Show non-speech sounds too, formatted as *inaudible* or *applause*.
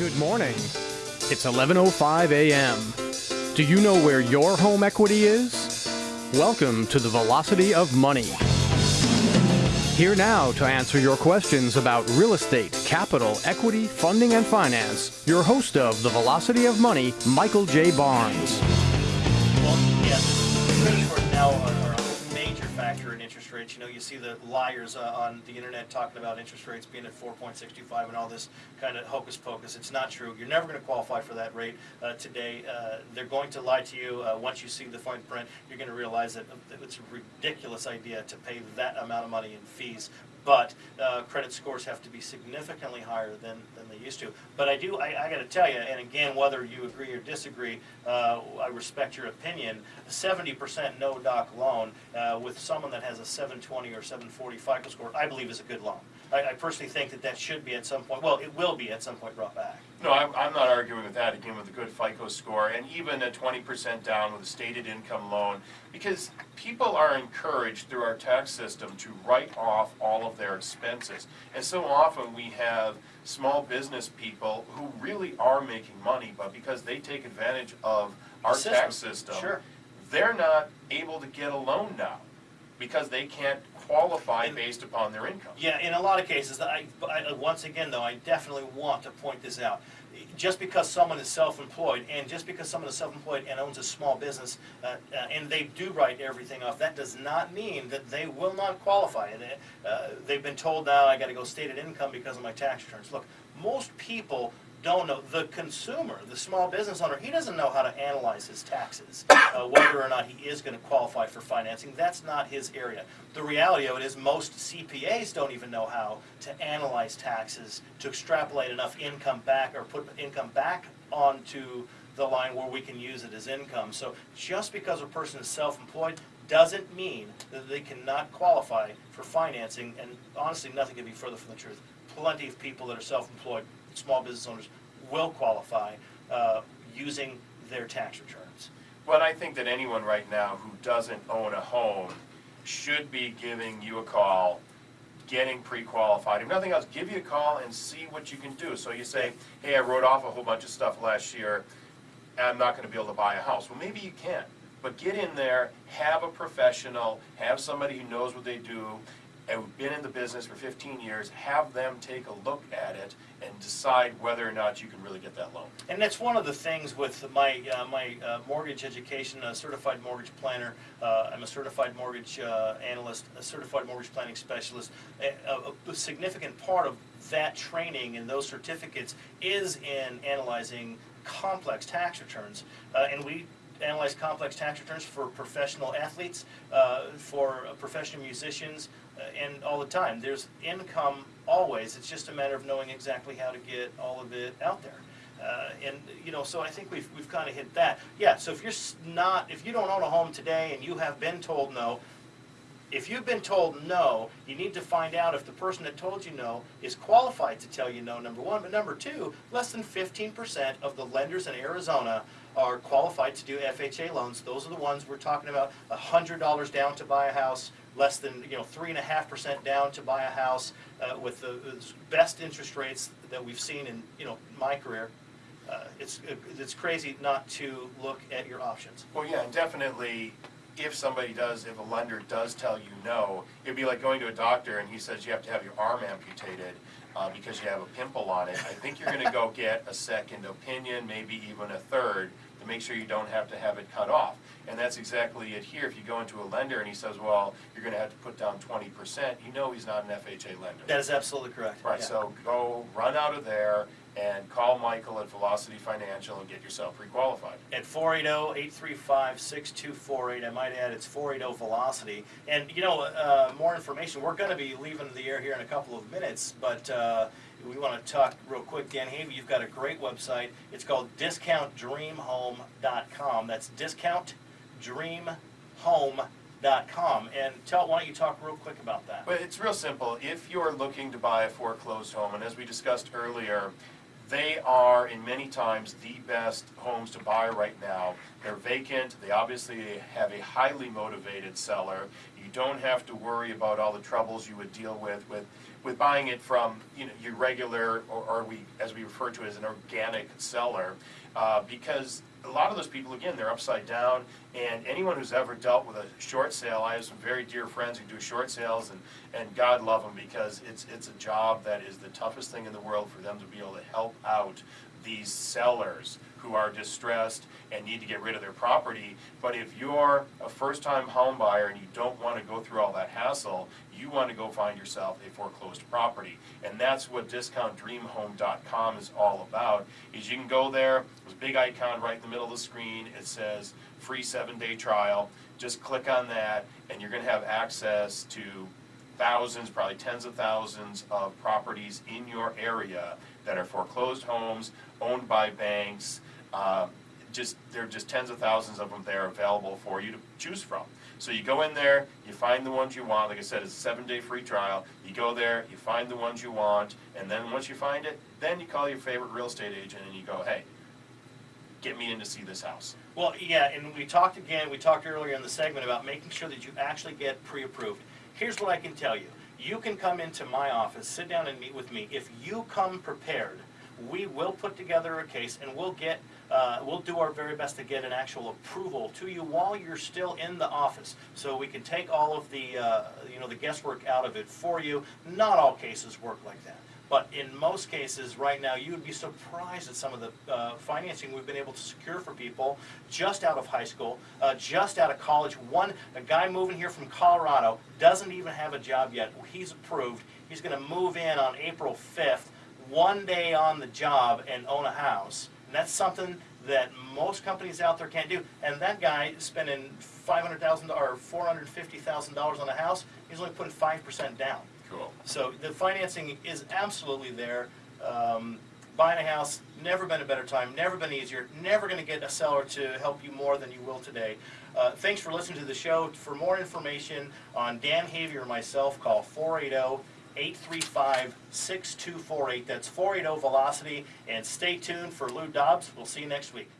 Good morning. It's 11:05 a.m. Do you know where your home equity is? Welcome to the Velocity of Money. Here now to answer your questions about real estate, capital, equity, funding, and finance, your host of the Velocity of Money, Michael J. Barnes. Well, factor in interest rates. You know, you see the liars uh, on the internet talking about interest rates being at 4.65 and all this kind of hocus pocus. It's not true. You're never going to qualify for that rate uh, today. Uh, they're going to lie to you. Uh, once you see the fine print, you're going to realize that it's a ridiculous idea to pay that amount of money in fees but uh, credit scores have to be significantly higher than, than they used to. But I do, I, I got to tell you, and again, whether you agree or disagree, uh, I respect your opinion. A 70% no doc loan uh, with someone that has a 720 or 740 FICO score, I believe is a good loan. I, I personally think that that should be at some point, well, it will be at some point brought back. No, I'm, I'm not arguing with that, again, with a good FICO score, and even a twenty percent down with a stated income loan, because people are encouraged through our tax system to write off all of their expenses. And so often, we have small business people who really are making money, but because they take advantage of our The tax system, system, sure. they're not able to get a loan now, because they can't qualify based upon their income. Yeah, in a lot of cases, I, I, once again though, I definitely want to point this out. Just because someone is self-employed, and just because someone is self-employed and owns a small business, uh, uh, and they do write everything off, that does not mean that they will not qualify. They, uh, they've been told now, I gotta go stated income because of my tax returns. Look, most people don't know, the consumer, the small business owner, he doesn't know how to analyze his taxes, uh, whether or not he is gonna qualify for financing, that's not his area. The reality of it is, most CPAs don't even know how to analyze taxes, to extrapolate enough income back, or put income back onto the line where we can use it as income. So just because a person is self-employed, doesn't mean that they cannot qualify for financing, and honestly, nothing could be further from the truth. Plenty of people that are self-employed, small business owners, will qualify uh, using their tax returns. But I think that anyone right now who doesn't own a home should be giving you a call, getting pre-qualified. If nothing else, give you a call and see what you can do. So you say, hey, I wrote off a whole bunch of stuff last year, I'm not gonna be able to buy a house. Well, maybe you can, but get in there, have a professional, have somebody who knows what they do, and who've been in the business for fifteen years, have them take a look at it and decide whether or not you can really get that loan. And that's one of the things with my, uh, my uh, mortgage education, a certified mortgage planner, uh, I'm a certified mortgage uh, analyst, a certified mortgage planning specialist. A, a- significant part of that training and those certificates is in analyzing complex tax returns. Uh, And we analyze complex tax returns for professional athletes, uh, for professional musicians, and all the time. There's income always, it's just a matter of knowing exactly how to get all of it out there. Uh, And, you know, so I think we've, we've kind of hit that. Yeah, so if you're not, if you don't own a home today and you have been told no, if you've been told no, you need to find out if the person that told you no is qualified to tell you no, number one. But number two, less than fifteen percent of the lenders in Arizona are qualified to do FHA loans. Those are the ones we're talking about, a hundred dollars down to buy a house, less than, you know, three and a half percent down to buy a house, uh, with the the best interest rates that we've seen in, you know, my career. Uh, It's, it's crazy not to look at your options. Well, yeah, and definitely, if somebody does, if a lender does tell you no, it'd be like going to a doctor and he says you have to have your arm amputated uh, because you have a pimple on it. I think you're gonna go *laughs* get a second opinion, maybe even a third, to make sure you don't have to have it cut off. And that's exactly it here. If you go into a lender and he says, well, you're gonna have to put down twenty percent, you know he's not an FHA lender. That is absolutely correct. Right, Yeah. so go, run out of there and call Michael at Velocity Financial and get yourself pre-qualified. at 480-835-6248. I might add, it's 480-VELOCITY. And, you know, uh, more information, we're going to be leaving the air here in a couple of minutes, but uh, we want to talk real quick. Dan Havey, you've got a great website. It's called discountdreamhome.com. That's discountdreamhome.com. And tell, why don't you talk real quick about that? But it's real simple. If you're looking to buy a foreclosed home, and as we discussed earlier, they are in many times the best homes to buy right now. They're vacant. They obviously have a highly motivated seller. You don't have to worry about all the troubles you would deal with with with buying it from, you know, your regular, or, or we, as we refer to it as an organic seller, uh, because a lot of those people, again, they're upside down, and anyone who's ever dealt with a short sale, I have some very dear friends who do short sales, and, and God love them, because it's, it's a job that is the toughest thing in the world for them to be able to help out these sellers who are distressed and need to get rid of their property. But if you're a first-time home buyer and you don't want to go through all that hassle, you want to go find yourself a foreclosed property. And that's what discountdreamhome.com is all about, is you can go there, there's a big icon right in the middle of the screen, it says free seven-day trial. Just click on that and you're going to have access to thousands, probably tens of thousands of properties in your area that are foreclosed homes, owned by banks. Uh, Just, there are just tens of thousands of them there available for you to choose from. So you go in there, you find the ones you want, like I said, it's a seven-day free trial. You go there, you find the ones you want, and then once you find it, then you call your favorite real estate agent and you go, hey, get me in to see this house. Well, yeah, and we talked again, we talked earlier in the segment about making sure that you actually get pre-approved. Here's what I can tell you. You can come into my office, sit down and meet with me. If you come prepared, we will put together a case and we'll get, uh, we'll do our very best to get an actual approval to you while you're still in the office. So we can take all of the, uh, you know, the guesswork out of it for you. Not all cases work like that. But in most cases, right now, you would be surprised at some of the uh, financing we've been able to secure for people just out of high school, uh, just out of college. One, a guy moving here from Colorado doesn't even have a job yet. He's approved. He's going to move in on April 5th, one day on the job, and own a house. And that's something that most companies out there can't do. And that guy spending 500,000 or $450,000 on a house. He's only putting 5% down. Cool. So the financing is absolutely there. Um, buying a house, never been a better time, never been easier, never going to get a seller to help you more than you will today. Uh, thanks for listening to the show. For more information on Dan Havey or myself, call 480 835-6248. That's 480 Velocity. And stay tuned for Lou Dobbs. We'll see you next week.